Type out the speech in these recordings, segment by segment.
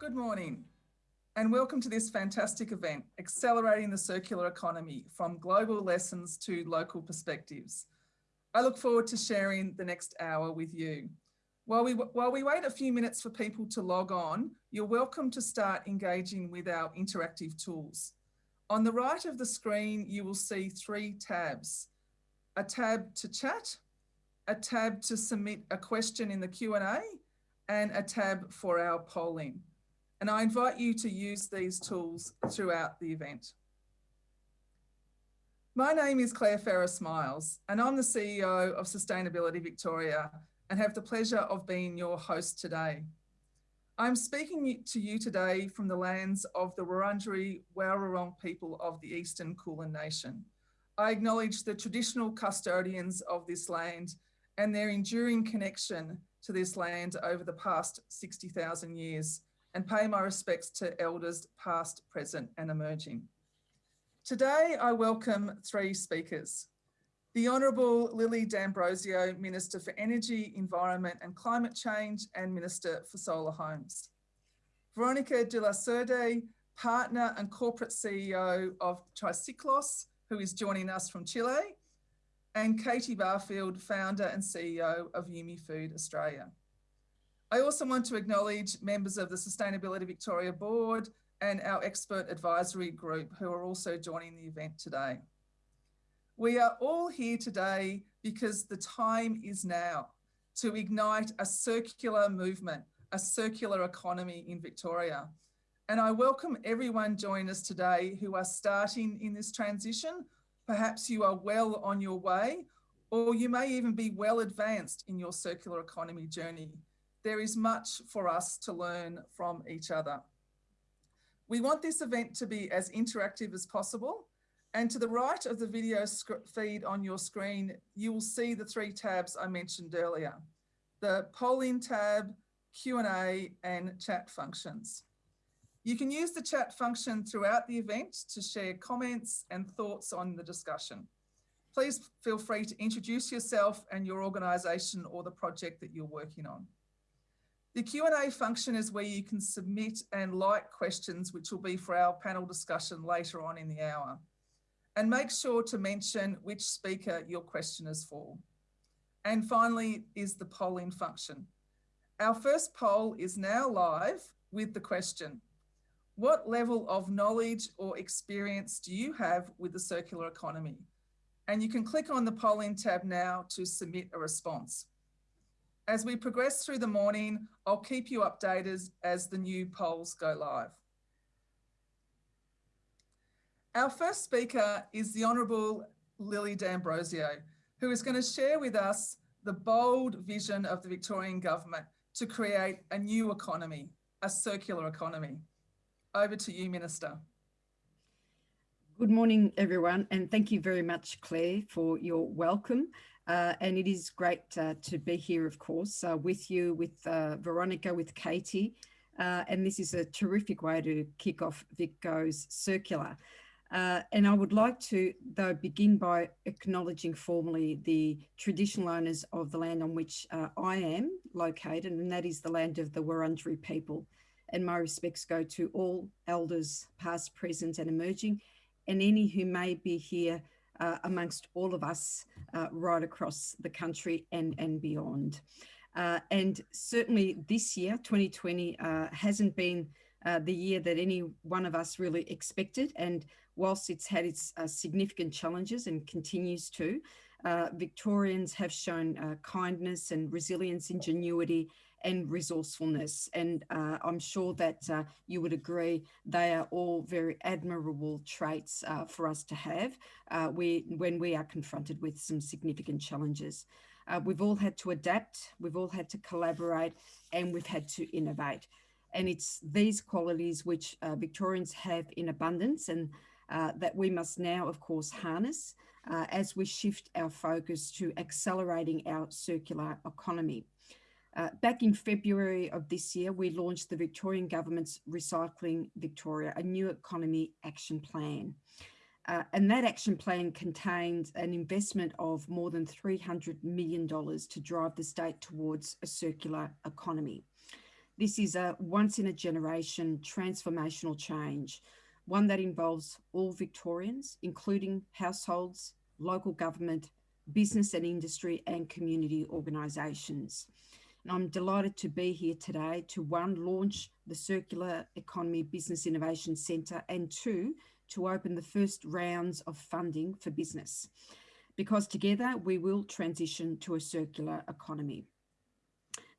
Good morning and welcome to this fantastic event, Accelerating the Circular Economy from Global Lessons to Local Perspectives. I look forward to sharing the next hour with you. While we, while we wait a few minutes for people to log on, you're welcome to start engaging with our interactive tools. On the right of the screen, you will see three tabs. A tab to chat, a tab to submit a question in the Q&A, and a tab for our polling. And I invite you to use these tools throughout the event. My name is Claire Ferres Miles, and I'm the CEO of Sustainability Victoria and have the pleasure of being your host today. I'm speaking to you today from the lands of the Wurundjeri Woi people of the Eastern Kulin Nation. I acknowledge the traditional custodians of this land and their enduring connection to this land over the past 60,000 years and pay my respects to elders past, present and emerging. Today, I welcome three speakers. The Honourable Lily D'Ambrosio, Minister for Energy, Environment and Climate Change and Minister for Solar Homes. Veronica de la Cerda, Partner and Corporate CEO of Triciclos, who is joining us from Chile, and Katie Barfield, Founder and CEO of Yume Food Australia. I also want to acknowledge members of the Sustainability Victoria Board and our expert advisory group who are also joining the event today. We are all here today because the time is now to ignite a circular movement, a circular economy in Victoria. And I welcome everyone joining us today who are starting in this transition. Perhaps you are well on your way, or you may even be well advanced in your circular economy journey there is much for us to learn from each other. We want this event to be as interactive as possible. And to the right of the video feed on your screen, you will see the three tabs I mentioned earlier, the polling tab, Q&A and chat functions. You can use the chat function throughout the event to share comments and thoughts on the discussion. Please feel free to introduce yourself and your organisation or the project that you're working on. The Q&A function is where you can submit and like questions, which will be for our panel discussion later on in the hour. And make sure to mention which speaker your question is for. And finally is the polling function. Our first poll is now live with the question, what level of knowledge or experience do you have with the circular economy? And you can click on the polling tab now to submit a response. As we progress through the morning, I'll keep you updated as the new polls go live. Our first speaker is the Honourable Lily D'Ambrosio, who is going to share with us the bold vision of the Victorian Government to create a new economy, a circular economy. Over to you, Minister. Good morning, everyone, and thank you very much, Claire, for your welcome. Uh, and it is great uh, to be here, of course, uh, with you, with uh, Veronica, with Katie. Uh, and this is a terrific way to kick off Vic Goes Circular. Uh, and I would like to, though, begin by acknowledging formally the traditional owners of the land on which I am located, and that is the land of the Wurundjeri people. And my respects go to all elders, past, present, and emerging, and any who may be here uh, amongst all of us uh, right across the country and, and beyond. Uh, and certainly this year, 2020, uh, hasn't been uh, the year that any one of us really expected. And whilst it's had its uh, significant challenges and continues to, Victorians have shown kindness and resilience, ingenuity, and resourcefulness. And uh, I'm sure that uh, you would agree they are all very admirable traits uh, for us to have uh, we, when we are confronted with some significant challenges. Uh, we've all had to adapt, we've all had to collaborate, and we've had to innovate. And it's these qualities which uh, Victorians have in abundance and that we must now, of course, harness as we shift our focus to accelerating our circular economy. Uh, back in February of this year, we launched the Victorian Government's Recycling Victoria, a new economy action plan. Uh, and that action plan contains an investment of more than $300 million to drive the state towards a circular economy. This is a once in a generation transformational change, one that involves all Victorians, including households, local government, business and industry, and community organisations. I'm delighted to be here today to one, launch the Circular Economy Business Innovation Centre, and two, to open the first rounds of funding for business. Because together we will transition to a circular economy.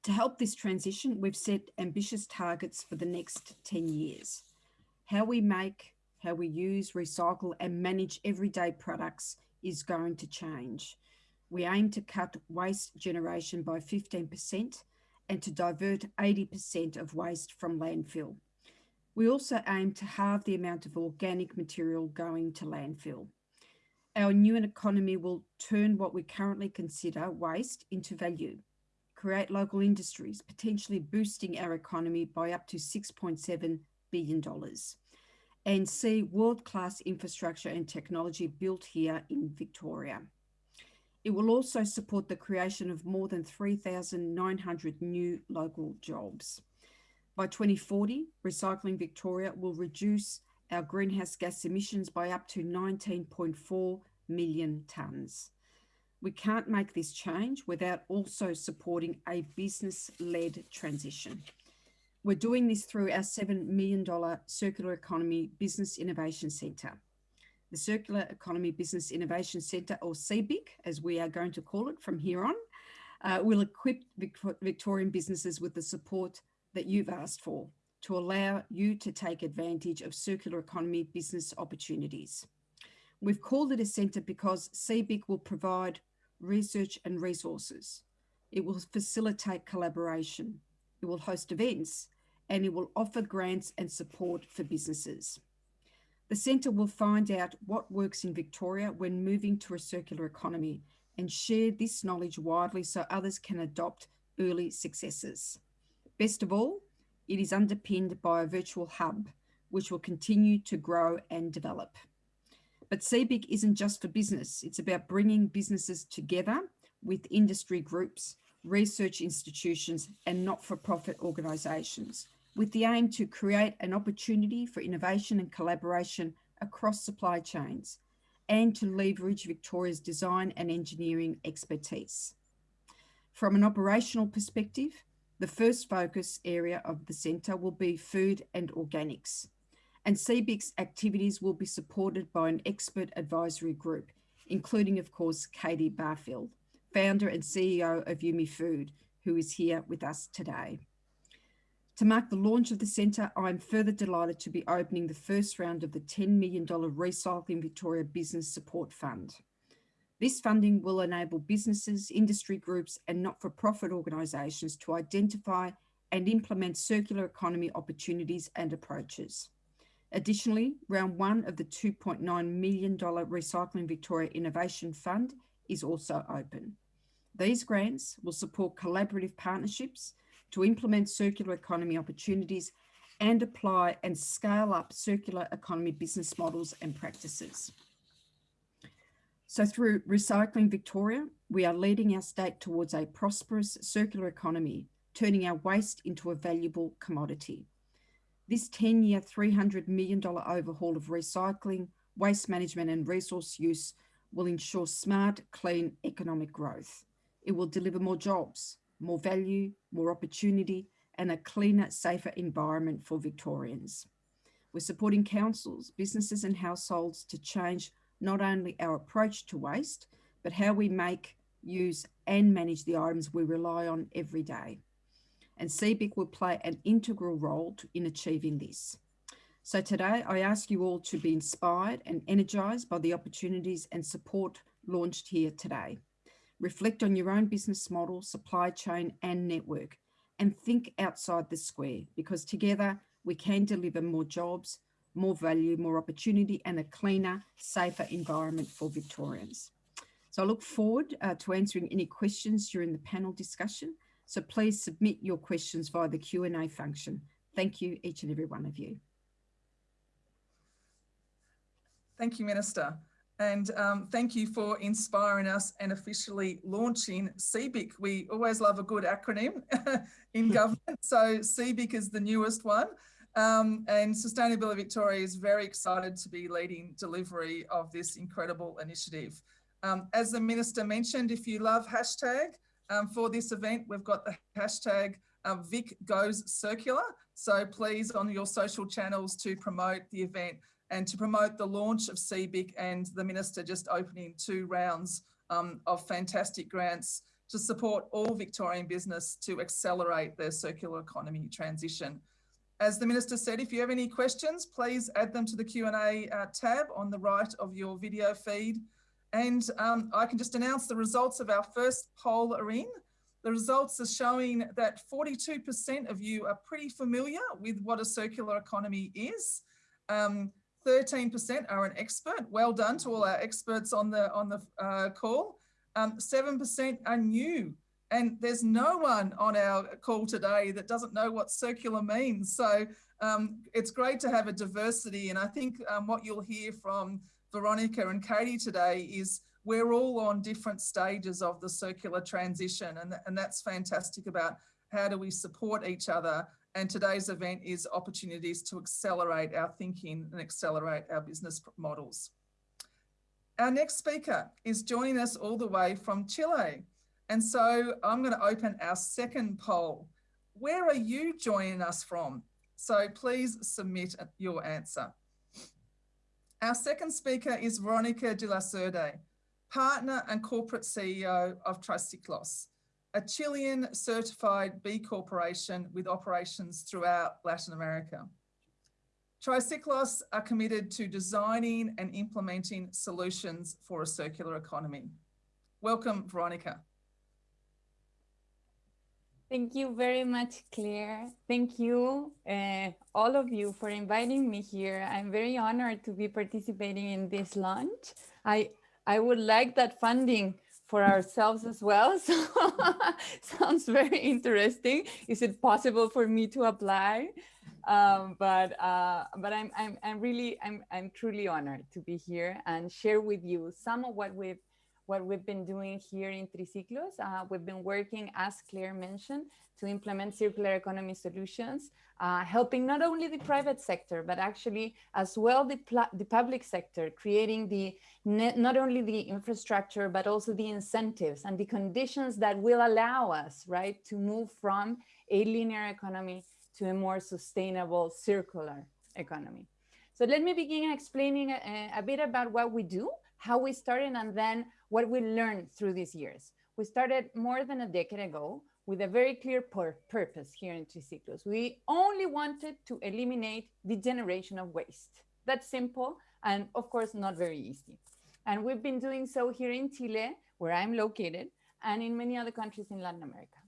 To help this transition, we've set ambitious targets for the next 10 years. How we make, how we use, recycle, and manage everyday products is going to change. We aim to cut waste generation by 15% and to divert 80% of waste from landfill. We also aim to halve the amount of organic material going to landfill. Our new economy will turn what we currently consider waste into value, create local industries, potentially boosting our economy by up to $6.7 billion, and see world-class infrastructure and technology built here in Victoria. It will also support the creation of more than 3,900 new local jobs. By 2040, Recycling Victoria will reduce our greenhouse gas emissions by up to 19.4 million tonnes. We can't make this change without also supporting a business-led transition. We're doing this through our $7 million Circular Economy Business Innovation Centre. The Circular Economy Business Innovation Centre, or CEBIC, as we are going to call it from here on, uh, will equip Victorian businesses with the support that you've asked for to allow you to take advantage of circular economy business opportunities. We've called it a centre because CEBIC will provide research and resources. It will facilitate collaboration. It will host events and it will offer grants and support for businesses. The centre will find out what works in Victoria when moving to a circular economy and share this knowledge widely so others can adopt early successes. Best of all, it is underpinned by a virtual hub, which will continue to grow and develop. But CEBIC isn't just for business. It's about bringing businesses together with industry groups, research institutions, and not-for-profit organisations, with the aim to create an opportunity for innovation and collaboration across supply chains, and to leverage Victoria's design and engineering expertise. From an operational perspective, the first focus area of the centre will be food and organics, and CEBIC's activities will be supported by an expert advisory group, including, of course, Katie Barfield, founder and CEO of Yume Food, who is here with us today. To mark the launch of the centre, I'm further delighted to be opening the first round of the $10 million Recycling Victoria Business Support Fund. This funding will enable businesses, industry groups and not-for-profit organisations to identify and implement circular economy opportunities and approaches. Additionally, round one of the $2.9 million Recycling Victoria Innovation Fund is also open. These grants will support collaborative partnerships to implement circular economy opportunities and apply and scale up circular economy business models and practices. So through Recycling Victoria, we are leading our state towards a prosperous circular economy, turning our waste into a valuable commodity. This 10-year, $300 million overhaul of recycling, waste management and resource use will ensure smart, clean economic growth. It will deliver more jobs, more value, more opportunity, and a cleaner, safer environment for Victorians. We're supporting councils, businesses and households to change not only our approach to waste, but how we make, use and manage the items we rely on every day. And CEBIC will play an integral role to, in achieving this. So today I ask you all to be inspired and energised by the opportunities and support launched here today. Reflect on your own business model, supply chain and network and think outside the square because together we can deliver more jobs, more value, more opportunity and a cleaner, safer environment for Victorians. So I look forward uh, to answering any questions during the panel discussion. So please submit your questions via the Q&A function. Thank you, each and every one of you. Thank you, Minister. And um, thank you for inspiring us and officially launching CBIC. We always love a good acronym in government. So CBIC is the newest one. Um, and Sustainability Victoria is very excited to be leading delivery of this incredible initiative. Um, as the Minister mentioned, if you love hashtag um, for this event, we've got the hashtag uh, Vic Goes Circular. So please on your social channels to promote the event and to promote the launch of CBIC and the Minister just opening two rounds um, of fantastic grants to support all Victorian business to accelerate their circular economy transition. As the Minister said, if you have any questions, please add them to the Q&A uh, tab on the right of your video feed. And um, I can just announce the results of our first poll are in. The results are showing that 42% of you are pretty familiar with what a circular economy is. 13% um, are an expert. Well done to all our experts on the, on the uh, call. 7% um, are new and there's no one on our call today that doesn't know what circular means. So um, it's great to have a diversity. And I think um, what you'll hear from Veronica and Katie today is we're all on different stages of the circular transition. And, and that's fantastic about how do we support each other. And today's event is opportunities to accelerate our thinking and accelerate our business models. Our next speaker is joining us all the way from Chile. And so I'm going to open our second poll. Where are you joining us from? So please submit your answer. Our second speaker is Veronica de la Cerda, partner and corporate CEO of Triciclos, a Chilean certified B Corporation with operations throughout Latin America. Triciclos are committed to designing and implementing solutions for a circular economy. Welcome, Veronica. Thank you very much, Claire. Thank you, uh, all of you, for inviting me here. I'm very honored to be participating in this launch. I, I would like that funding for ourselves as well. So sounds very interesting. Is it possible for me to apply? Um, but uh, but I'm, I'm, I'm really, I'm, I'm truly honored to be here and share with you some of what we've what we've been doing here in Triciclos. Uh, we've been working, as Claire mentioned, to implement circular economy solutions, uh, helping not only the private sector, but actually as well the, the public sector, creating the not only the infrastructure, but also the incentives and the conditions that will allow us, right, to move from a linear economy to a more sustainable circular economy. So let me begin explaining a, a bit about what we do, how we started, and then what we learned through these years. We started more than a decade ago with a very clear pur purpose here in Triciclos. We only wanted to eliminate the generation of waste. That's simple and of course not very easy. And we've been doing so here in Chile, where I'm located, and in many other countries in Latin America.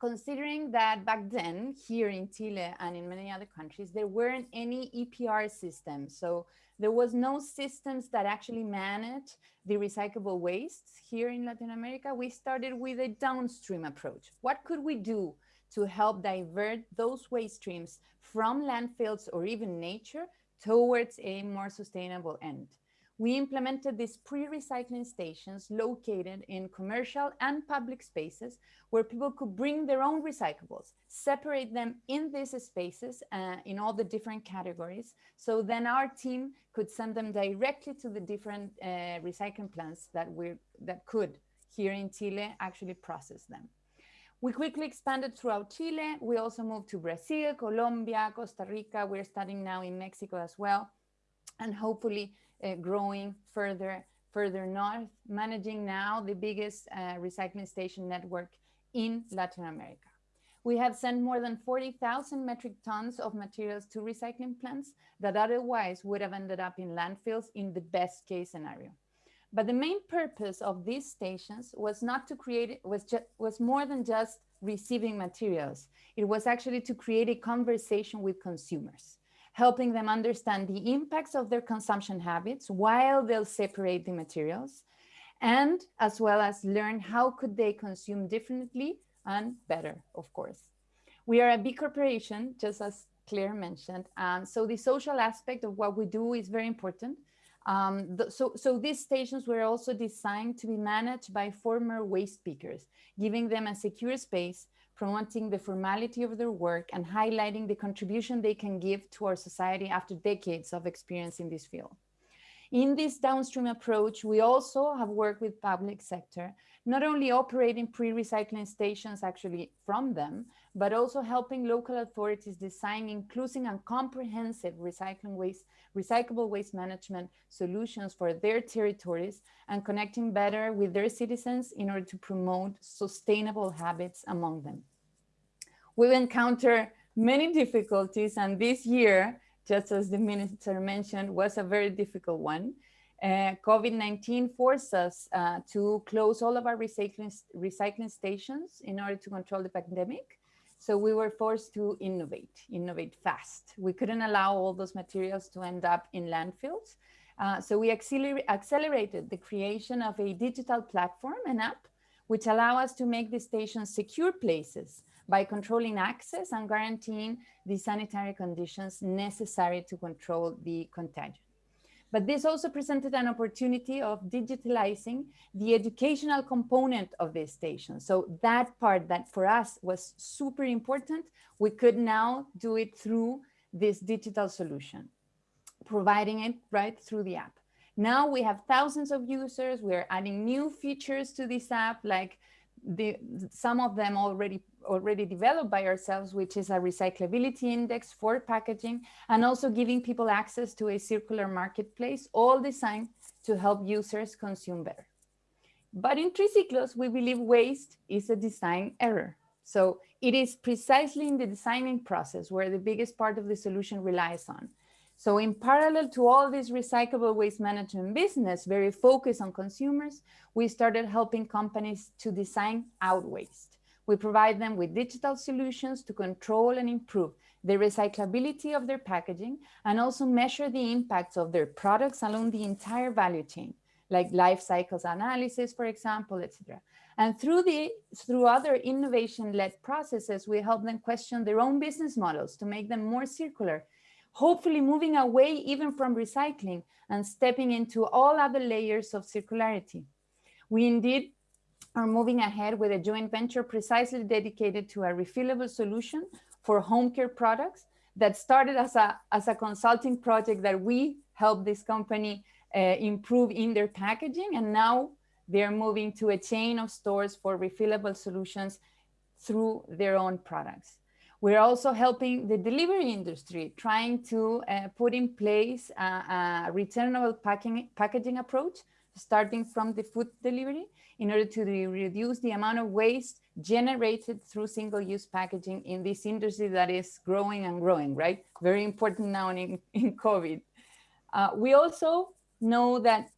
Considering that back then, here in Chile and in many other countries, there weren't any EPR systems. So there was no systems that actually manage the recyclable wastes here in Latin America. We started with a downstream approach. What could we do to help divert those waste streams from landfills or even nature towards a more sustainable end? We implemented these pre-recycling stations located in commercial and public spaces where people could bring their own recyclables, separate them in these spaces uh, in all the different categories. So then our team could send them directly to the different uh, recycling plants that, we that could here in Chile actually process them. We quickly expanded throughout Chile. We also moved to Brazil, Colombia, Costa Rica. We're studying now in Mexico as well. And hopefully uh, growing further, further north, managing now the biggest uh, recycling station network in Latin America. We have sent more than 40,000 metric tons of materials to recycling plants that otherwise would have ended up in landfills in the best case scenario. But the main purpose of these stations was not to create, was, just, was more than just receiving materials. It was actually to create a conversation with consumers helping them understand the impacts of their consumption habits while they'll separate the materials, and as well as learn how could they consume differently and better, of course. We are a B Corporation, just as Claire mentioned, and so the social aspect of what we do is very important. Um, the, so, so these stations were also designed to be managed by former waste pickers, giving them a secure space, promoting the formality of their work and highlighting the contribution they can give to our society after decades of experience in this field. In this downstream approach, we also have worked with public sector, not only operating pre-recycling stations actually from them, but also helping local authorities design inclusive and comprehensive recycling waste, recyclable waste management solutions for their territories and connecting better with their citizens in order to promote sustainable habits among them. We've encountered many difficulties and this year, just as the minister mentioned, was a very difficult one. Uh, COVID-19 forced us uh, to close all of our recycling, recycling stations in order to control the pandemic. So we were forced to innovate, innovate fast. We couldn't allow all those materials to end up in landfills. Uh, so we acceler accelerated the creation of a digital platform, an app, which allow us to make the stations secure places by controlling access and guaranteeing the sanitary conditions necessary to control the contagion. But this also presented an opportunity of digitalizing the educational component of this station. So that part that for us was super important, we could now do it through this digital solution, providing it right through the app. Now we have thousands of users. We're adding new features to this app, like the, some of them already already developed by ourselves, which is a recyclability index for packaging, and also giving people access to a circular marketplace, all designed to help users consume better. But in Triciclos, we believe waste is a design error. So it is precisely in the designing process where the biggest part of the solution relies on. So in parallel to all this recyclable waste management business, very focused on consumers, we started helping companies to design out waste. We provide them with digital solutions to control and improve the recyclability of their packaging and also measure the impacts of their products along the entire value chain, like life cycles analysis, for example, etc. And through the through other innovation-led processes, we help them question their own business models to make them more circular, hopefully moving away even from recycling and stepping into all other layers of circularity. We indeed are moving ahead with a joint venture precisely dedicated to a refillable solution for home care products that started as a, as a consulting project that we helped this company uh, improve in their packaging. And now they're moving to a chain of stores for refillable solutions through their own products. We're also helping the delivery industry, trying to uh, put in place a, a returnable packing, packaging approach, starting from the food delivery in order to reduce the amount of waste generated through single-use packaging in this industry that is growing and growing, right? Very important now in, in COVID. Uh, we also know that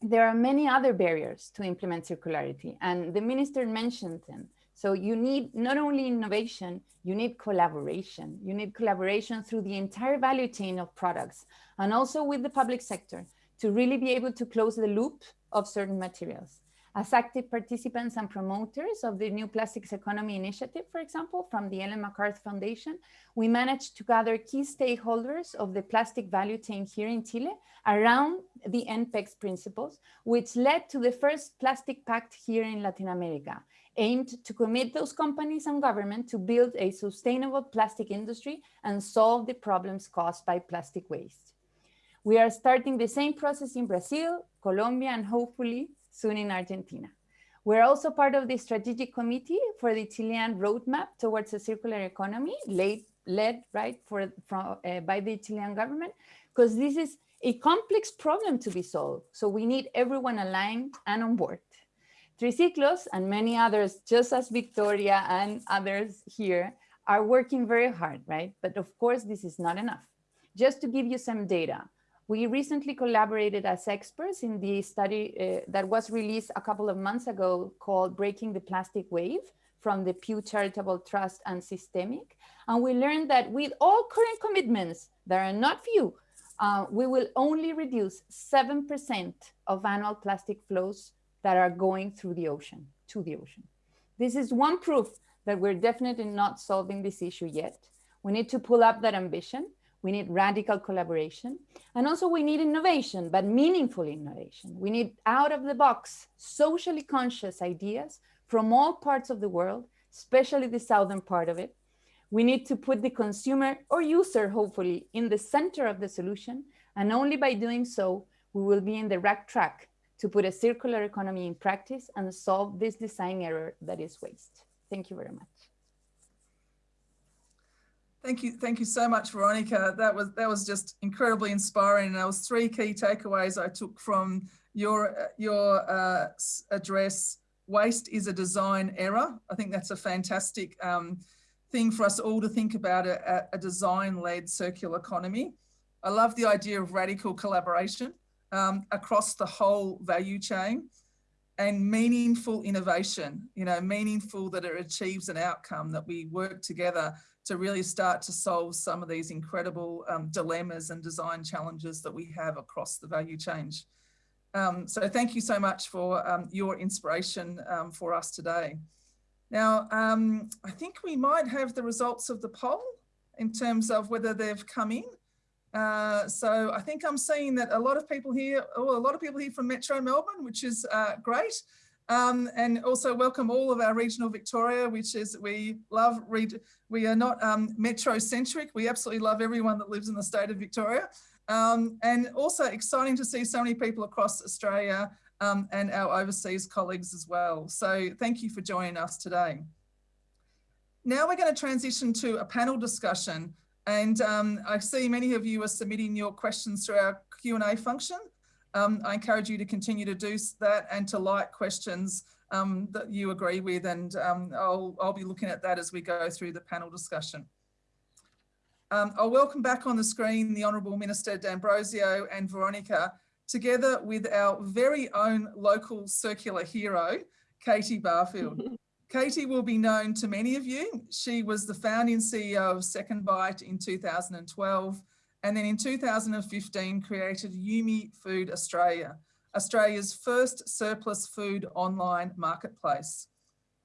there are many other barriers to implement circularity, and the minister mentioned them. So you need not only innovation, you need collaboration. You need collaboration through the entire value chain of products and also with the public sector to really be able to close the loop of certain materials as active participants and promoters of the New Plastics Economy Initiative, for example, from the Ellen MacArthur Foundation, we managed to gather key stakeholders of the plastic value chain here in Chile around the NPEX principles, which led to the first plastic pact here in Latin America, aimed to commit those companies and government to build a sustainable plastic industry and solve the problems caused by plastic waste. We are starting the same process in Brazil, Colombia, and hopefully soon in Argentina. We're also part of the strategic committee for the Chilean roadmap towards a circular economy, led, led right for, from, uh, by the Chilean government, because this is a complex problem to be solved. So we need everyone aligned and on board. Triciclos and many others, just as Victoria and others here, are working very hard, right? But of course, this is not enough. Just to give you some data, we recently collaborated as experts in the study uh, that was released a couple of months ago called Breaking the Plastic Wave from the Pew Charitable Trust and SYSTEMIQ. And we learned that with all current commitments, there are not few, uh, we will only reduce 7% of annual plastic flows that are going through the ocean, to the ocean. This is one proof that we're definitely not solving this issue yet. We need to pull up that ambition We need radical collaboration. And also we need innovation, but meaningful innovation. We need out of the box, socially conscious ideas from all parts of the world, especially the southern part of it. We need to put the consumer or user, hopefully, in the center of the solution. And only by doing so, we will be in the right track to put a circular economy in practice and solve this design error that is waste. Thank you very much. Thank you, thank you so much, Veronica. That was that was just incredibly inspiring. And there was three key takeaways I took from your your uh, address. Waste is a design error. I think that's a fantastic um, thing for us all to think about a, a design-led circular economy. I love the idea of radical collaboration um, across the whole value chain and meaningful innovation, you know, meaningful that it achieves an outcome that we work together to really start to solve some of these incredible um, dilemmas and design challenges that we have across the value chain. Um, so thank you so much for um, your inspiration um, for us today. Now, um, I think we might have the results of the poll in terms of whether they've come in. Uh, so I think I'm seeing that a lot of people here, oh, a lot of people here from Metro Melbourne, which is uh, great. Um, and also welcome all of our regional Victoria, which is, we love, we are not um, metro centric. We absolutely love everyone that lives in the state of Victoria. Um, and also exciting to see so many people across Australia um, and our overseas colleagues as well. So thank you for joining us today. Now we're going to transition to a panel discussion and um, I see many of you are submitting your questions through our Q&A function. Um, I encourage you to continue to do that and to like questions um, that you agree with and um, I'll, I'll be looking at that as we go through the panel discussion. Um, I'll welcome back on the screen the Honourable Minister D'Ambrosio and Veronica together with our very own local circular hero, Katie Barfield. Katie will be known to many of you. She was the founding CEO of SecondBite in 2012 and then in 2015 created Yume Food Australia, Australia's first surplus food online marketplace.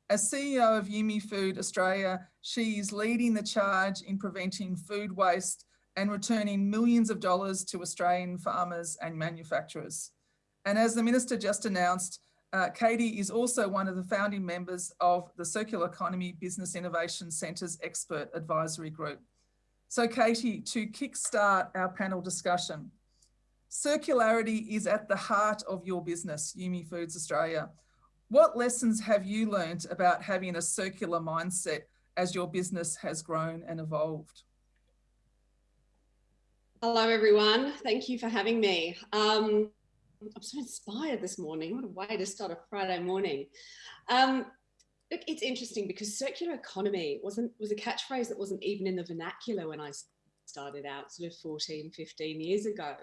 As CEO of Yume Food Australia, she is leading the charge in preventing food waste and returning millions of dollars to Australian farmers and manufacturers. And as the Minister just announced, uh, Katie is also one of the founding members of the Circular Economy Business Innovation Centre's Expert Advisory Group. So Katie, to kickstart our panel discussion, circularity is at the heart of your business, Yume Foods Australia. What lessons have you learned about having a circular mindset as your business has grown and evolved? Hello, everyone. Thank you for having me. Um, I'm so inspired this morning. What a way to start a Friday morning. Um, look, it's interesting because circular economy wasn't was a catchphrase that wasn't even in the vernacular when I started out sort of 14, 15 years ago.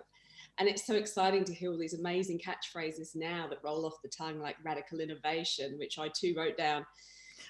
And it's so exciting to hear all these amazing catchphrases now that roll off the tongue like radical innovation, which I too wrote down.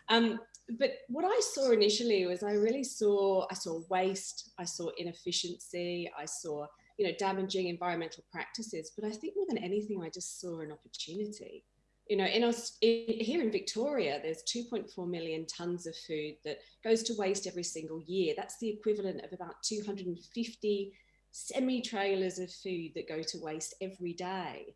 Um, but what I saw initially was I really saw, I saw waste, I saw inefficiency, I saw you know, damaging environmental practices. But I think more than anything, I just saw an opportunity. You know, in us in, here in Victoria, there's 2.4 million tons of food that goes to waste every single year. That's the equivalent of about 250 semi-trailers of food that go to waste every day.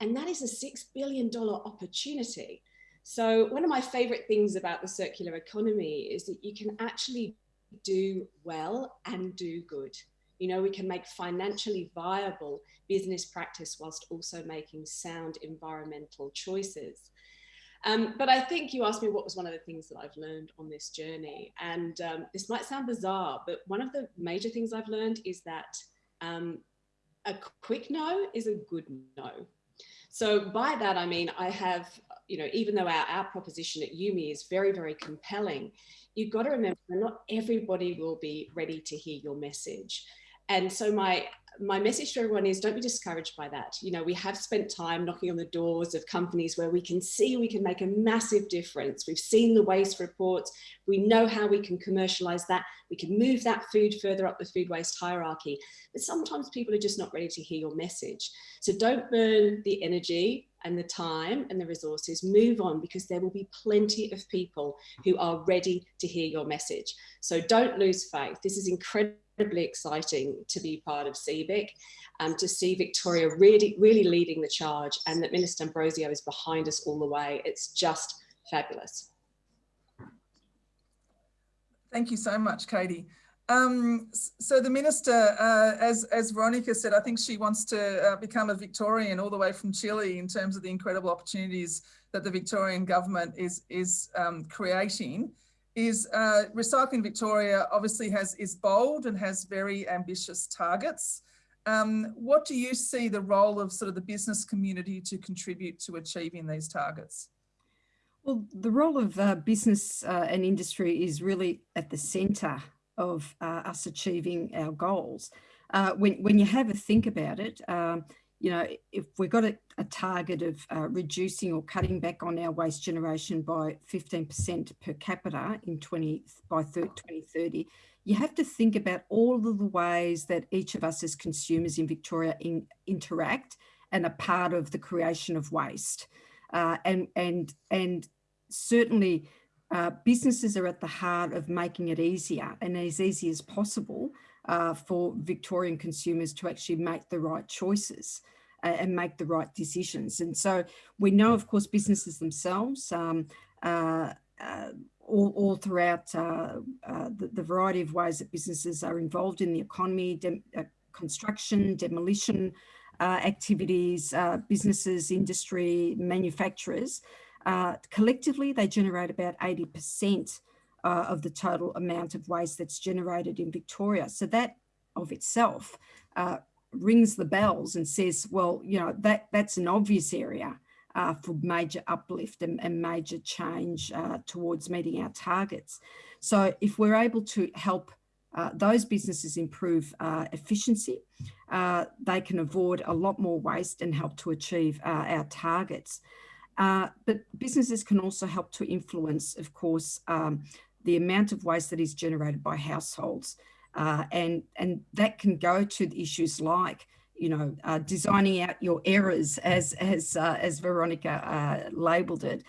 And that is a $6 billion opportunity. So one of my favorite things about the circular economy is that you can actually do well and do good. You know, we can make financially viable business practice whilst also making sound environmental choices. Um, but I think you asked me what was one of the things that I've learned on this journey. And um, this might sound bizarre, but one of the major things I've learned is that um, a quick no is a good no. So by that, I mean, I have, you know, even though our, our proposition at Yume is very, very compelling, you've got to remember not everybody will be ready to hear your message and so my my message to everyone is don't be discouraged by that. You know, we have spent time knocking on the doors of companies where we can see we can make a massive difference. We've seen the waste reports. We know how we can commercialize that. We can move that food further up the food waste hierarchy. But sometimes people are just not ready to hear your message. So don't burn the energy and the time and the resources, move on because there will be plenty of people who are ready to hear your message. So don't lose faith. This is incredibly exciting to be part of CBIC, um, to see Victoria really, really leading the charge and that Minister Ambrosio is behind us all the way. It's just fabulous. Thank you so much, Katie. Um, so the minister, uh, as, as Veronica said, I think she wants to uh, become a Victorian all the way from Chile in terms of the incredible opportunities that the Victorian government is, is um, creating. Is uh, Recycling Victoria obviously has is bold and has very ambitious targets. Um, what do you see the role of sort of the business community to contribute to achieving these targets? Well, the role of uh, business uh, and industry is really at the centre of uh, us achieving our goals. Uh, when, when you have a think about it, um, you know, if we've got a, a target of uh, reducing or cutting back on our waste generation by 15% per capita in 20 by 2030, you have to think about all of the ways that each of us as consumers in Victoria in, interact and are part of the creation of waste. Uh, and and and certainly uh, businesses are at the heart of making it easier and as easy as possible uh, for Victorian consumers to actually make the right choices uh, and make the right decisions. And so we know, of course, businesses themselves, um, uh, uh, all, all, throughout uh, the, the, variety of ways that businesses are involved in the economy, de construction, demolition activities, businesses, industry, manufacturers, uh, collectively, they generate about 80% uh, of the total amount of waste that's generated in Victoria. So that of itself uh, rings the bells and says, well, you know, that that's an obvious area uh, for major uplift and, and major change uh, towards meeting our targets. So if we're able to help uh, those businesses improve uh, efficiency, uh, they can avoid a lot more waste and help to achieve uh, our targets. Uh, but businesses can also help to influence, of course, um, the amount of waste that is generated by households. Uh, and, and that can go to issues like, you know, uh, designing out your errors as, as, uh, as Veronica uh, labelled it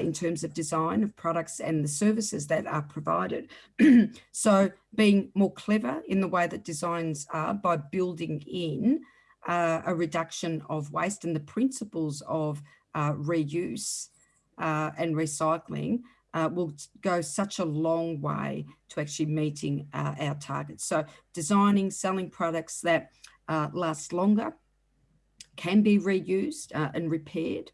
in terms of design of products and the services that are provided. so being more clever in the way that designs are by building in a reduction of waste and the principles of uh, reuse uh, and recycling uh, will go such a long way to actually meeting uh, our targets. So designing, selling products that uh, last longer, can be reused uh, and repaired,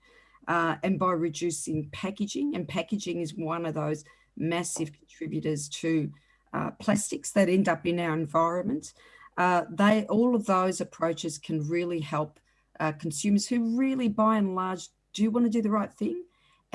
and by reducing packaging, and packaging is one of those massive contributors to plastics that end up in our environment. they all of those approaches can really help consumers who really by and large do want to do the right thing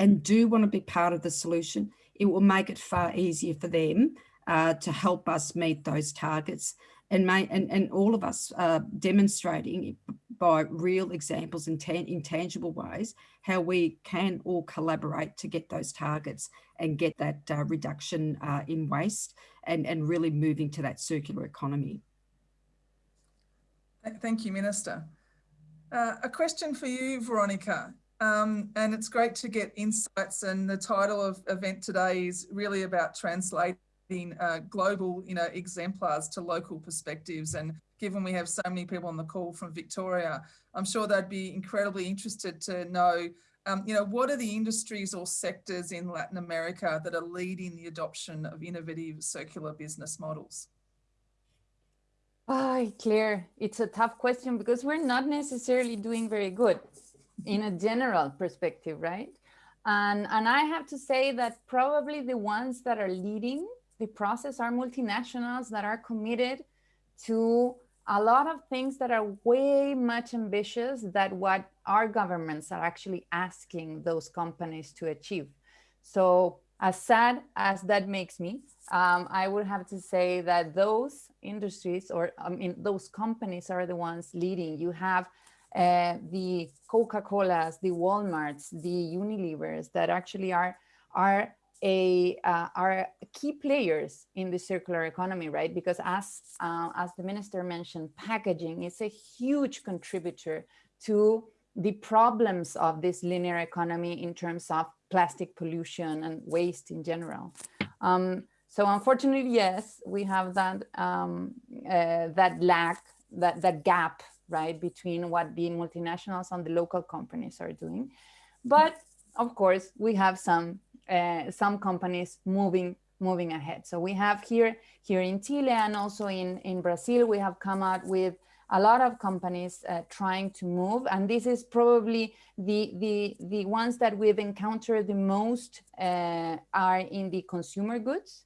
and do want to be part of the solution, it will make it far easier for them uh, to help us meet those targets and, may, and, and all of us uh, demonstrating by real examples in, in tangible ways how we can all collaborate to get those targets and get that uh, reduction uh, in waste and, and really moving to that circular economy. Thank you, Minister. Uh, a question for you, Veronica. Um, and it's great to get insights and the title of event today is really about translating uh, global you know, exemplars to local perspectives. And given we have so many people on the call from Victoria, I'm sure they'd be incredibly interested to know um, you know, what are the industries or sectors in Latin America that are leading the adoption of innovative circular business models? Oh, Claire, it's a tough question because we're not necessarily doing very good in a general perspective, right? And, and I have to say that probably the ones that are leading the process are multinationals that are committed to a lot of things that are way much ambitious than what our governments are actually asking those companies to achieve. So as sad as that makes me, um, I would have to say that those industries or I mean, those companies are the ones leading. You have uh, the Coca-Colas, the Walmarts, the Unilevers that actually are, are, a, uh, are key players in the circular economy, right? Because as, uh, as the minister mentioned, packaging is a huge contributor to the problems of this linear economy in terms of plastic pollution and waste in general. Um, so unfortunately, yes, we have that um, uh, that lack, that that gap, right, between what the multinationals and the local companies are doing. But of course, we have some uh, some companies moving moving ahead. So we have here here in Chile and also in in Brazil, we have come out with a lot of companies uh, trying to move, and this is probably the the the ones that we've encountered the most uh, are in the consumer goods.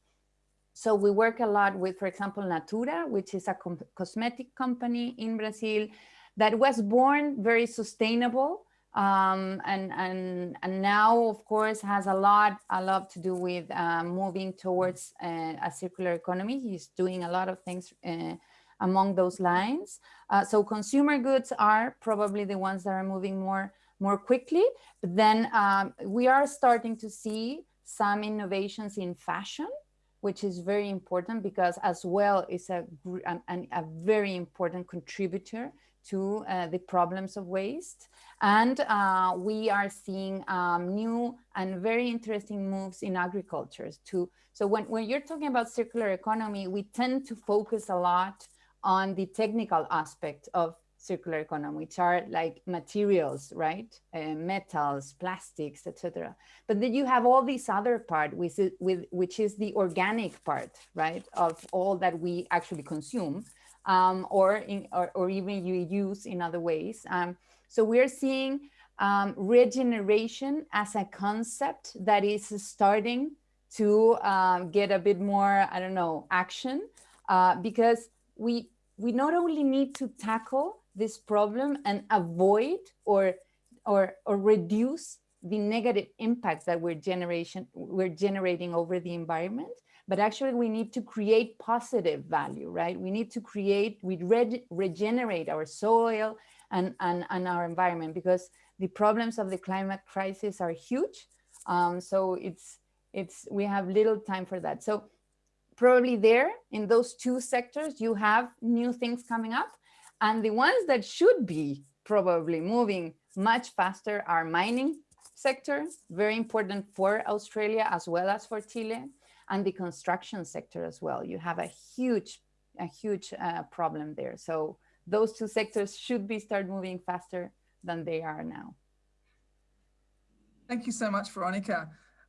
So we work a lot with, for example, Natura, which is a cosmetic company in Brazil that was born very sustainable um, and, and, and now, of course, has a lot, a lot to do with uh, moving towards uh, a circular economy. He's doing a lot of things uh, among those lines. Uh, so consumer goods are probably the ones that are moving more, more quickly. But then um, we are starting to see some innovations in fashion which is very important because as well is a, a, a very important contributor to uh, the problems of waste. And uh, we are seeing um, new and very interesting moves in agriculture too. So when, when you're talking about circular economy, we tend to focus a lot on the technical aspect of circular economy, which are like materials, right? Uh, metals, plastics, etc. But then you have all this other part, which is, with, which is the organic part, right? Of all that we actually consume um, or, in, or, or, even you use in other ways. Um, so we're seeing um, regeneration as a concept that is starting to um, get a bit more, I don't know, action uh, because we we not only need to tackle this problem and avoid or, or, or reduce the negative impacts that we're, generation, we're generating over the environment, but actually we need to create positive value, right? We need to create, we re regenerate our soil and, and, and our environment because the problems of the climate crisis are huge. Um, so it's, it's, we have little time for that. So probably there in those two sectors, you have new things coming up. And the ones that should be probably moving much faster are mining sector, very important for Australia as well as for Chile, and the construction sector as well. You have a huge, a huge uh, problem there. So those two sectors should be start moving faster than they are now. Thank you so much, Veronica.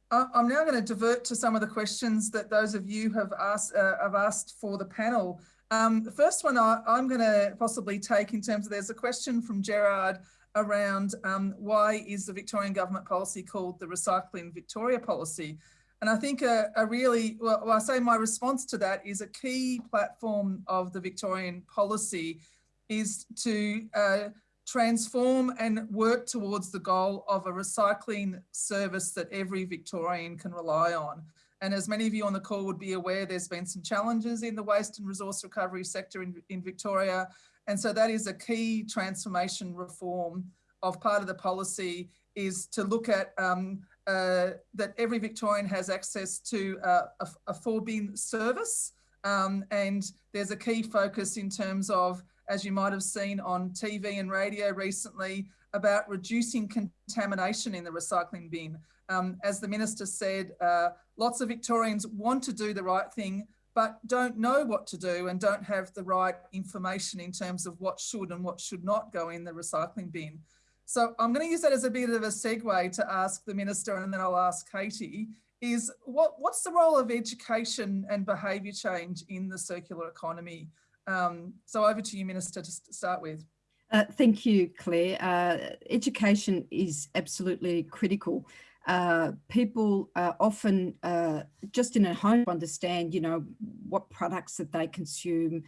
I'm now going to divert to some of the questions that those of you have asked, uh, have asked for the panel. Um, the first one I, am going to possibly take in terms of there's a question from Gerard around um, why is the Victorian government policy called the Recycling Victoria policy? And I think a, a really, well, I say my response to that is a key platform of the Victorian policy is to uh, transform and work towards the goal of a recycling service that every Victorian can rely on. And as many of you on the call would be aware, there's been some challenges in the waste and resource recovery sector in, in Victoria. And so that is a key transformation reform of part of the policy is to look at um, uh, that every Victorian has access to uh, a, a four bin service. Um, and there's a key focus in terms of as you might have seen on TV and radio recently, about reducing contamination in the recycling bin. Um, as the Minister said, uh, lots of Victorians want to do the right thing, but don't know what to do and don't have the right information in terms of what should and what should not go in the recycling bin. So I'm going to use that as a bit of a segue to ask the Minister and then I'll ask Katie, is what, what's the role of education and behaviour change in the circular economy? Um, so over to you, Minister, to start with. Uh, thank you, Claire. Uh, education is absolutely critical. Uh, people often uh, just in a home understand, you know, what products that they consume,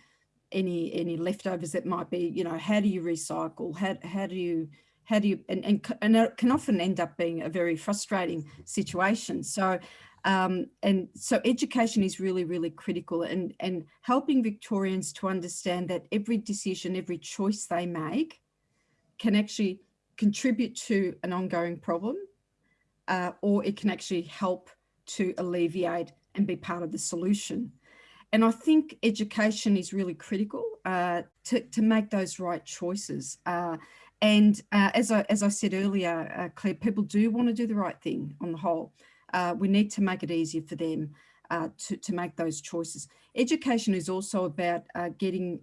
any any leftovers that might be, you know, how do you recycle? How, how do you how do you and, and and it can often end up being a very frustrating situation. So um, and so education is really, really critical and, and helping Victorians to understand that every decision, every choice they make can actually contribute to an ongoing problem uh, or it can actually help to alleviate and be part of the solution. And I think education is really critical uh, to, to make those right choices. Uh, And uh, as, I, as I said earlier, uh, Claire, people do want to do the right thing on the whole. Uh, we need to make it easier for them to, to make those choices. Education is also about getting,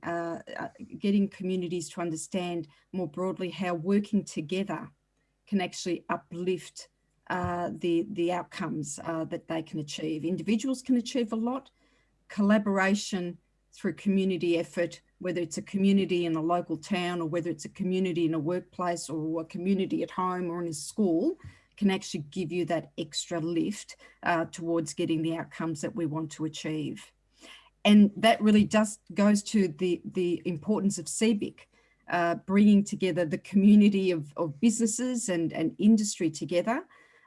getting communities to understand more broadly how working together can actually uplift the, the outcomes that they can achieve. Individuals can achieve a lot. Collaboration through community effort whether it's a community in a local town or whether it's a community in a workplace or a community at home or in a school can actually give you that extra lift uh, towards getting the outcomes that we want to achieve. And that really just goes to the, the importance of CBIC, uh, bringing together the community of, of businesses and, and industry together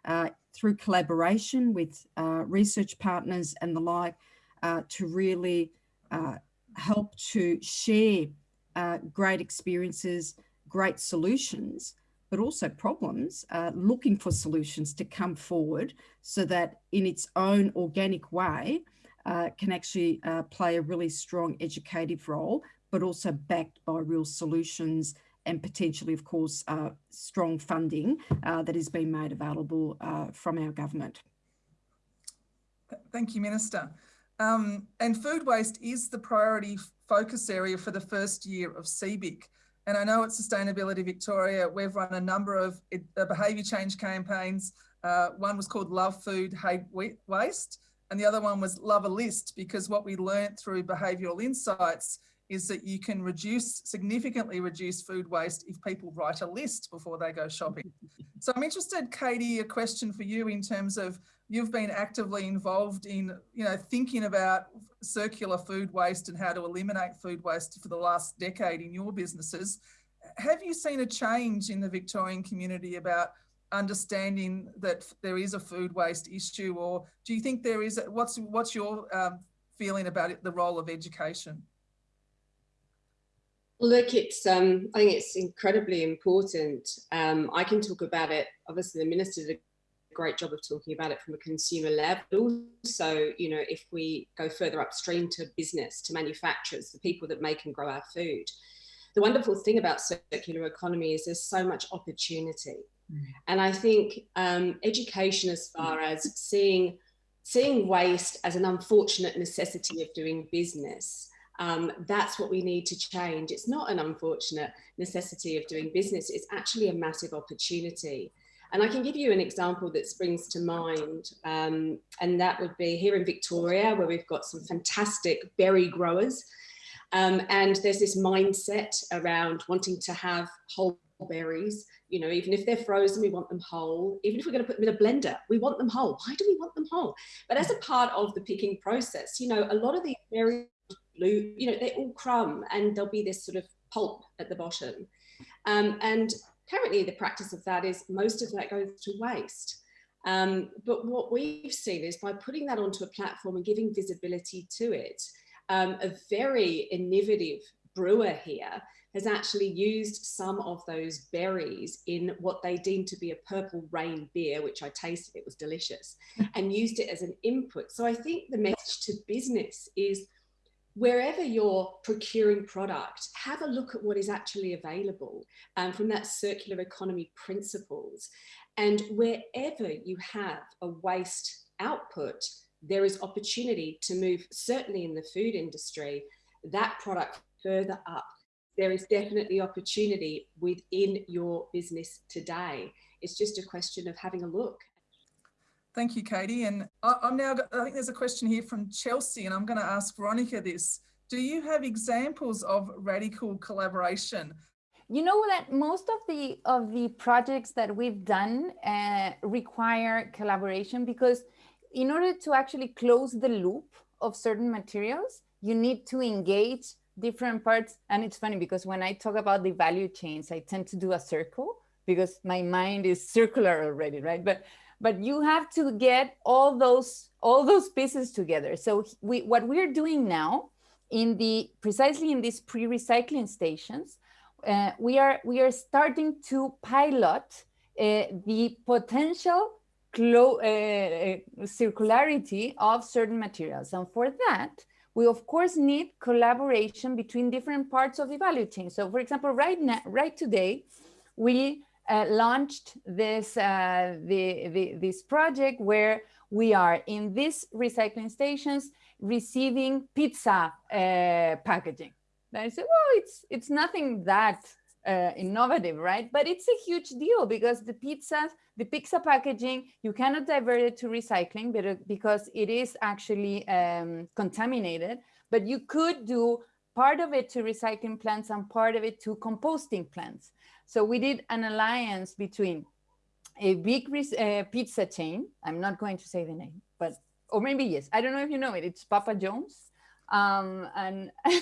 uh, through collaboration with uh, research partners and the like uh, to really uh, help to share great experiences, great solutions, but also problems, looking for solutions to come forward so that in its own organic way uh, can actually uh, play a really strong educative role, but also backed by real solutions and potentially, of course, uh, strong funding uh, has been made available from our government. Thank you, Minister. Um, and food waste is the priority focus area for the first year of CBIC. And I know at Sustainability Victoria, we've run a number of uh, behaviour change campaigns. Uh, one was called Love Food, Hate Waste, and the other one was Love a List, because what we learned through behavioural insights is that you can reduce, significantly reduce food waste if people write a list before they go shopping. so I'm interested, Katie, a question for you in terms of you've been actively involved in, you know, thinking about circular food waste and how to eliminate food waste for the last decade in your businesses. Have you seen a change in the Victorian community about understanding that there is a food waste issue, or do you think there is? What's what's your um, feeling about it, the role of education? Look, it's um, I think it's incredibly important. Um, I can talk about it. Obviously, the minister did a great job of talking about it from a consumer level. So, you know, if we go further upstream to business, to manufacturers, the people that make and grow our food, the wonderful thing about circular economy is there's so much opportunity. Mm. And I think um, education as far as seeing, seeing waste as an unfortunate necessity of doing business, um, that's what we need to change. It's not an unfortunate necessity of doing business, it's actually a massive opportunity. And I can give you an example that springs to mind, um, and that would be here in Victoria, where we've got some fantastic berry growers. Um, and there's this mindset around wanting to have whole berries, you know, even if they're frozen, we want them whole. Even if we're going to put them in a blender, we want them whole. Why do we want them whole? But as a part of the picking process, you know, a lot of these berries, blue, you know, they all crumb and there'll be this sort of pulp at the bottom. Um, and currently the practice of that is most of that goes to waste. Um, but what we've seen is by putting that onto a platform and giving visibility to it, um, a very innovative brewer here has actually used some of those berries in what they deemed to be a purple rain beer, which I tasted, it was delicious, and used it as an input. So I think the message to business is wherever you're procuring product, have a look at what is actually available um, from that circular economy principles. And wherever you have a waste output, there is opportunity to move, certainly in the food industry, that product further up. There is definitely opportunity within your business today. It's just a question of having a look Thank you, Katie. And I, am now, I think there's a question here from Chelsea, and I'm going to ask Veronica this. Do you have examples of radical collaboration? You know that most of the of the projects that we've done uh, require collaboration because in order to actually close the loop of certain materials, you need to engage different parts. And it's funny because when I talk about the value chains, I tend to do a circle because my mind is circular already, right? But but you have to get all those all those pieces together. So we what we're doing now in the precisely in these pre-recycling stations, uh, we are we are starting to pilot uh, the potential uh, uh, circularity of certain materials, and for that we of course need collaboration between different parts of the value chain. So, for example, right now, right today, we uh, launched this, uh, the, the, this project where we are in these recycling stations receiving pizza uh, packaging. And I said, well, it's, it's nothing that uh, innovative, right? But it's a huge deal because the pizzas, the pizza packaging, you cannot divert it to recycling because it is actually um, contaminated, but you could do part of it to recycling plants and part of it to composting plants. So we did an alliance between a big uh, pizza chain. I'm not going to say the name, but, or maybe yes, I don't know if you know it, it's Papa John's. Um, and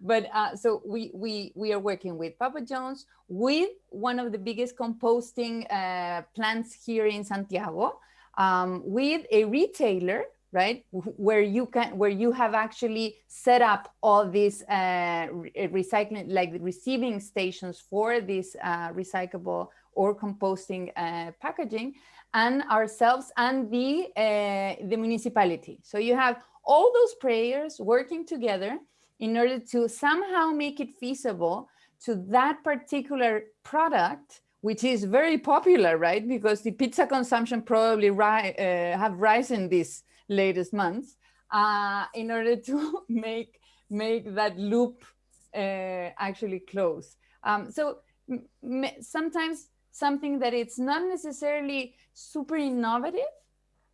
but uh, so we, we, we are working with Papa John's with one of the biggest composting uh, plants here in Santiago, um, with a retailer right? Where you can where you have actually set up all these uh, re recycling like receiving stations for this uh, recyclable or composting uh, packaging and ourselves and the uh, the municipality. So you have all those players working together in order to somehow make it feasible to that particular product which is very popular right? Because the pizza consumption probably ri uh, have risen this latest months uh, in order to make make that loop uh, actually close. Um, so sometimes something that it's not necessarily super innovative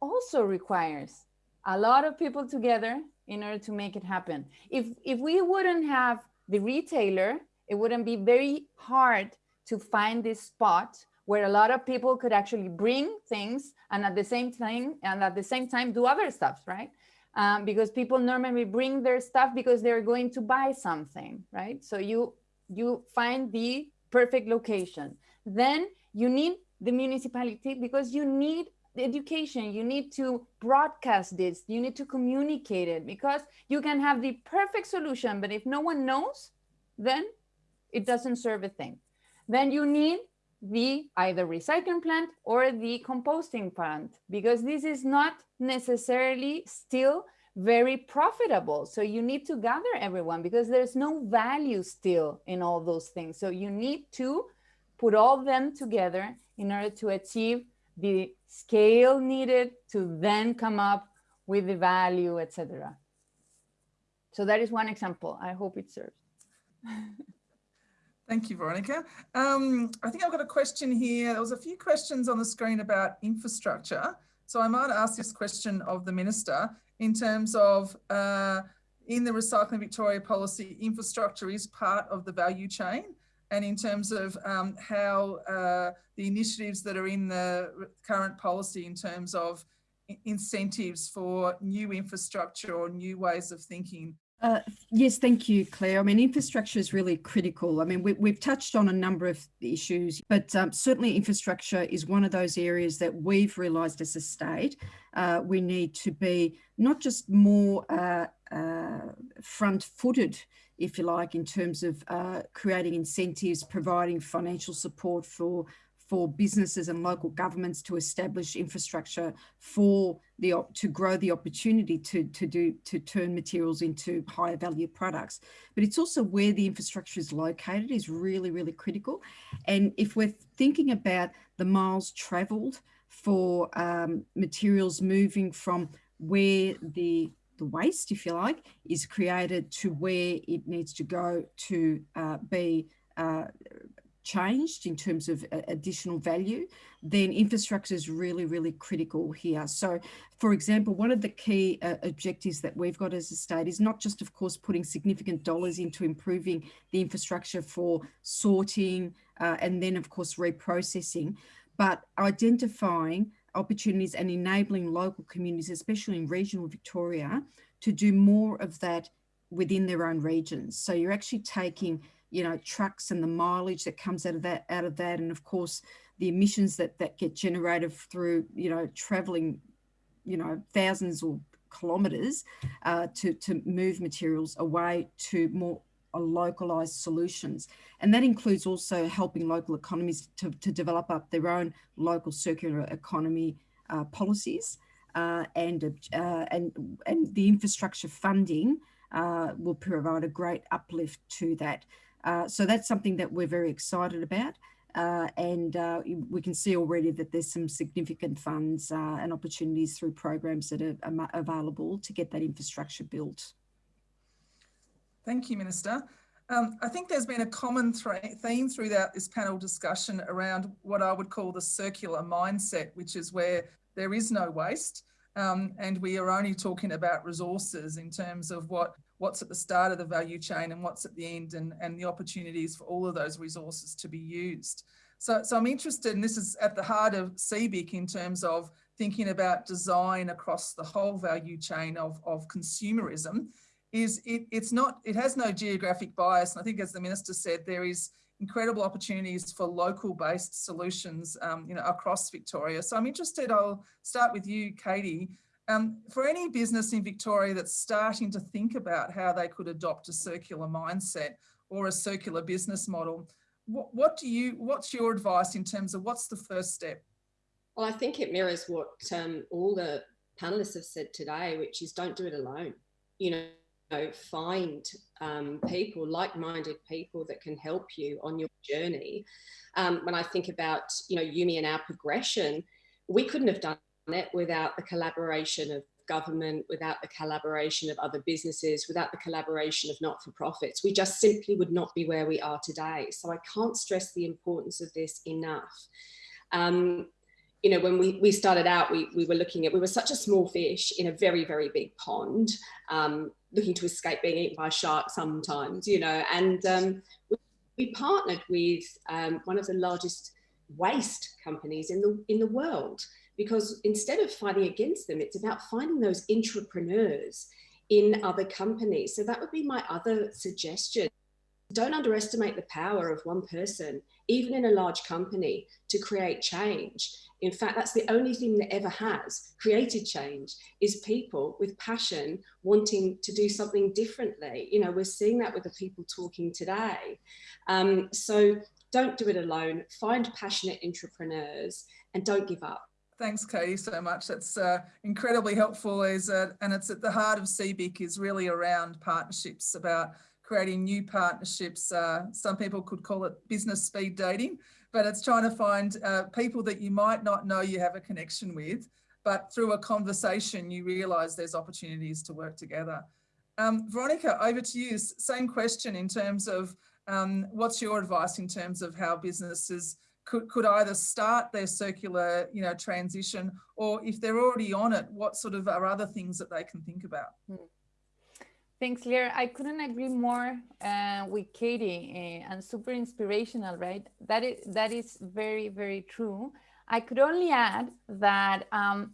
also requires a lot of people together in order to make it happen. If, if we wouldn't have the retailer, it wouldn't be very hard to find this spot where a lot of people could actually bring things and at the same time and at the same time do other stuff, right? Um, because people normally bring their stuff because they're going to buy something, right? So you you find the perfect location. Then you need the municipality because you need education you need to broadcast this you need to communicate it because you can have the perfect solution but if no one knows then it doesn't serve a thing then you need the either recycling plant or the composting plant because this is not necessarily still very profitable. So you need to gather everyone because there's no value still in all those things. So you need to put all them together in order to achieve the scale needed to then come up with the value etc so that is one example. I hope it serves Thank you, Veronica. Um, I think I've got a question here. There was a few questions on the screen about infrastructure. So I might ask this question of the Minister in terms of uh, in the Recycling Victoria policy, infrastructure is part of the value chain and in terms of um, how uh, the initiatives that are in the current policy in terms of incentives for new infrastructure or new ways of thinking uh, yes, thank you, Claire. I mean, infrastructure is really critical. I mean, we, have touched on a number of issues, but um, certainly infrastructure is one of those areas that we've realised as a state uh, we need to be not just more uh, uh front-footed, if you like, in terms of uh, creating incentives, providing financial support for for businesses and local governments to establish infrastructure for the to grow the opportunity to to do to turn materials into higher value products. But it's also where the infrastructure is located is really really critical. And if we're thinking about the miles traveled for um, materials moving from where the the waste if you like is created to where it needs to go to uh, be uh, changed in terms of additional value, then infrastructure is really, really critical here. So, for example, one of the key uh, objectives that we've got as a state is not just, of course, putting significant dollars into improving the infrastructure for sorting uh, and then, of course, reprocessing, but identifying opportunities and enabling local communities, especially in regional Victoria, to do more of that within their own regions. So you're actually taking you know, trucks and the mileage that comes out of that, out of that. And of course, the emissions that, that get generated through, you know, traveling, you know, thousands or kilometers uh, to, to move materials away to more uh, localized solutions. And that includes also helping local economies to, to develop up their own local circular economy uh, policies uh, and, uh, and, and the infrastructure funding uh, will provide a great uplift to that. Uh, so that's something that we're very excited about. Uh, and uh, we can see already that there's some significant funds uh, and opportunities through programs that are, available to get that infrastructure built. Thank you, Minister. Um, I think there's been a common theme throughout this panel discussion around what I would call the circular mindset, which is where there is no waste. Um, and we are only talking about resources in terms of what what's at the start of the value chain and what's at the end and, and the opportunities for all of those resources to be used. So, so I'm interested, and this is at the heart of CBIC in terms of thinking about design across the whole value chain of, of consumerism, is it, it's not, it has no geographic bias. And I think as the Minister said, there is incredible opportunities for local based solutions um, you know, across Victoria. So I'm interested, I'll start with you, Katie. Um, for any business in Victoria that's starting to think about how they could adopt a circular mindset or a circular business model, what, what do you, what's your advice in terms of what's the first step? Well, I think it mirrors what um, all the panelists have said today, which is don't do it alone. You know, find um, people, like-minded people that can help you on your journey. Um, when I think about, you know, Yume and our progression, we couldn't have done it without the collaboration of government, without the collaboration of other businesses, without the collaboration of not-for-profits. We just simply would not be where we are today. So I can't stress the importance of this enough. Um, you know, when we, we started out, we, we were looking at, we were such a small fish in a very, very big pond, um, looking to escape being eaten by sharks sometimes, you know, and um, we, we, partnered with um, one of the largest waste companies in the, in the world, because instead of fighting against them, it's about finding those entrepreneurs in other companies. So that would be my other suggestion. Don't underestimate the power of one person, even in a large company, to create change. In fact, that's the only thing that ever has created change is people with passion wanting to do something differently. You know, we're seeing that with the people talking today. Um, so don't do it alone. Find passionate entrepreneurs and don't give up. Thanks, Katie, so much. That's uh, incredibly helpful. Is uh, and it's at the heart of CBIC is really around partnerships, about creating new partnerships. Uh, some people could call it business speed dating, but it's trying to find uh, people that you might not know you have a connection with, but through a conversation, you realise there's opportunities to work together. Um, Veronica, over to you. Same question in terms of um, what's your advice in terms of how businesses could, could either start their circular you know, transition or if they're already on it, what sort of are other things that they can think about? Hmm. Thanks, Claire. I couldn't agree more uh, with Katie uh, and super inspirational, right? That is, that is very, very true. I could only add that um,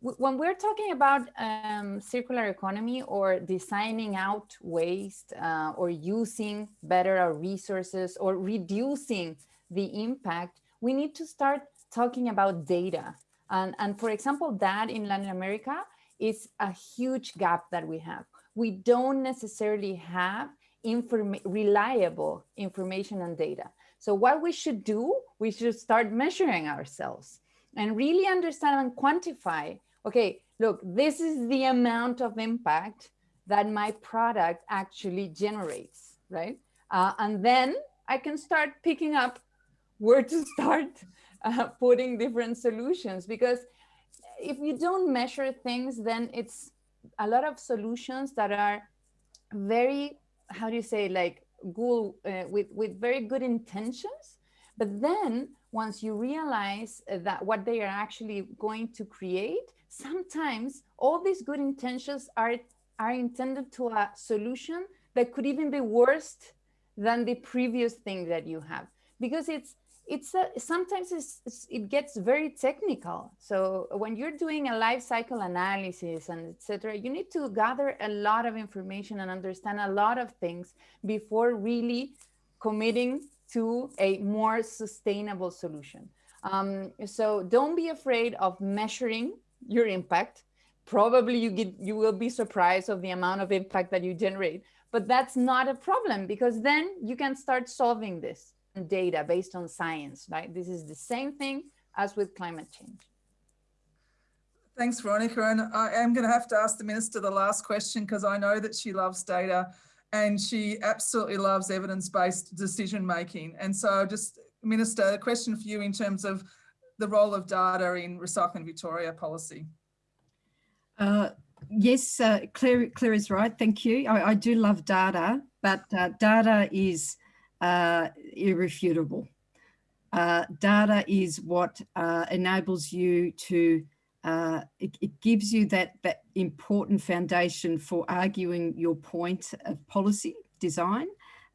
when we're talking about um, circular economy or designing out waste uh, or using better our resources or reducing the impact, we need to start talking about data. And, and for example, that in Latin America is a huge gap that we have we don't necessarily have inform reliable information and data. So what we should do, we should start measuring ourselves and really understand and quantify, okay, look, this is the amount of impact that my product actually generates, right? Uh, and then I can start picking up where to start uh, putting different solutions because if you don't measure things, then it's a lot of solutions that are very, how do you say, like good, uh, with, with very good intentions. But then once you realize that what they are actually going to create, sometimes all these good intentions are, are intended to a solution that could even be worse than the previous thing that you have because it's it's a, sometimes it's, it gets very technical. So when you're doing a life cycle analysis and etc., you need to gather a lot of information and understand a lot of things before really committing to a more sustainable solution. Um, so don't be afraid of measuring your impact. Probably you get you will be surprised of the amount of impact that you generate, but that's not a problem because then you can start solving this data based on science, right? This is the same thing as with climate change. Thanks, Veronica. And I am going to have to ask the Minister the last question because I know that she loves data and she absolutely loves evidence-based decision making. And so just Minister, a question for you in terms of the role of data in Recycling Victoria policy. Uh, yes, uh, Claire, Claire is right. Thank you. I, I do love data, but uh, data is uh, irrefutable. Uh, data is what uh, enables you to, it, it, gives you that, that important foundation for arguing your point of policy design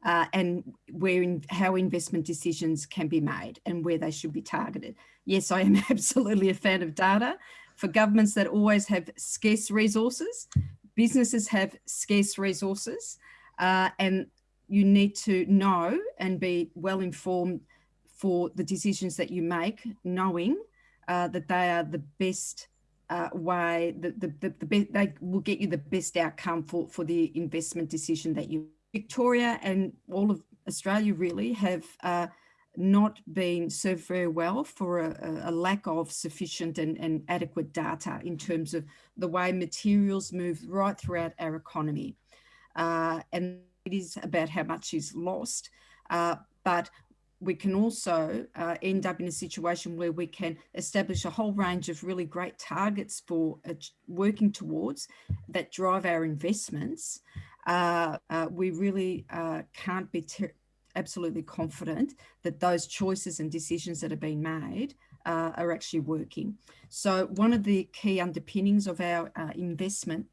uh, and where in, how investment decisions can be made and where they should be targeted. Yes, I am absolutely a fan of data. For governments that always have scarce resources, businesses have scarce resources, uh, and you need to know and be well informed for the decisions that you make, knowing uh, that they are the best uh, way, the, the, the, the best, they will get you the best outcome for, for the investment decision that you Victoria and all of Australia really have uh, not been served very well for a, a lack of sufficient and, and, adequate data in terms of the way materials move right throughout our economy. Uh, and it is about how much is lost. Uh, but we can also uh, end up in a situation where we can establish a whole range of really great targets for uh, working towards that drive our investments uh, uh, we really uh, can't be absolutely confident that those choices and decisions that are being made uh, are actually working. So one of the key underpinnings of our investment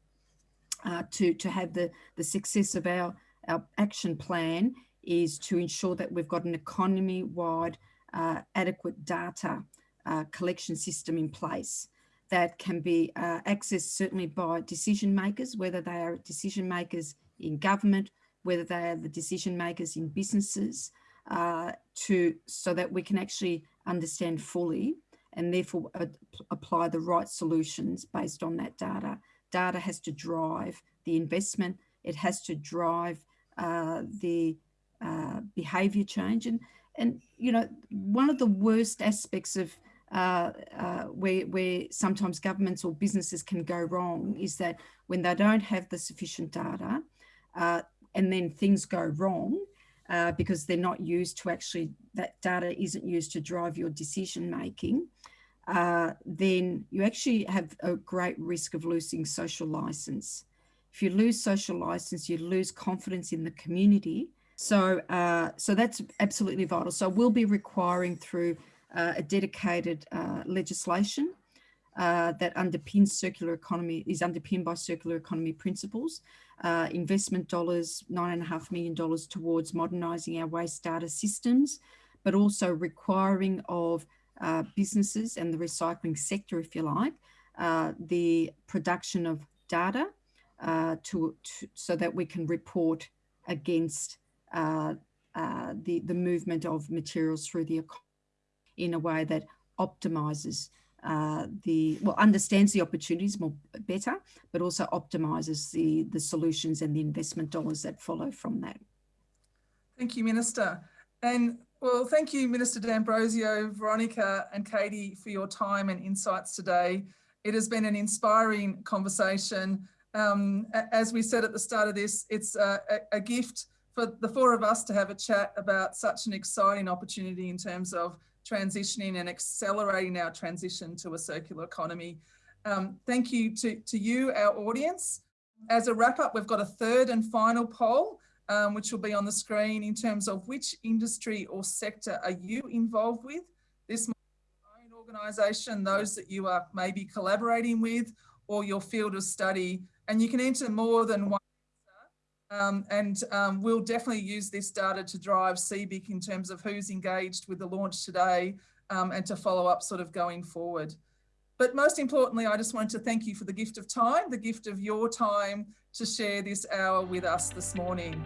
to, to have the, the success of our, our action plan is to ensure that we've got an economy-wide uh, adequate data uh, collection system in place that can be uh, accessed certainly by decision makers, whether they are decision makers in government, whether they are the decision makers in businesses, uh, to so that we can actually understand fully and therefore apply the right solutions based on that data. Data has to drive the investment. It has to drive uh, the uh, behaviour change. And, and, you know, one of the worst aspects of uh, uh, where, where sometimes governments or businesses can go wrong is that when they don't have the sufficient data, uh, and then things go wrong uh, because they're not used to actually, that data isn't used to drive your decision making, uh, then you actually have a great risk of losing social license. If you lose social license, you lose confidence in the community. So, uh, so that's absolutely vital. So we'll be requiring through uh, a dedicated uh, legislation uh, that underpins circular economy, is underpinned by circular economy principles. Uh, investment dollars, nine and a half million dollars towards modernising our waste data systems, but also requiring of uh, businesses and the recycling sector, if you like, the production of data uh, to, to, so that we can report against uh, the, the movement of materials through the economy in a way that optimises uh, the well understands the opportunities more better, but also optimizes the the solutions and the investment dollars that follow from that. Thank you, Minister. And well, thank you, Minister D'Ambrosio, Veronica and Katie for your time and insights today. It has been an inspiring conversation. Um, as we said at the start of this, it's a, a, gift for the four of us to have a chat about such an exciting opportunity in terms of transitioning and accelerating our transition to a circular economy. Um, thank you to, to you, our audience. As a wrap up, we've got a third and final poll, um, which will be on the screen in terms of which industry or sector are you involved with? This might be your own organisation, those that you are maybe collaborating with, or your field of study. And you can enter more than one um, and um, we'll definitely use this data to drive CBIC in terms of who's engaged with the launch today um, and to follow up sort of going forward. But most importantly, I just wanted to thank you for the gift of time, the gift of your time to share this hour with us this morning.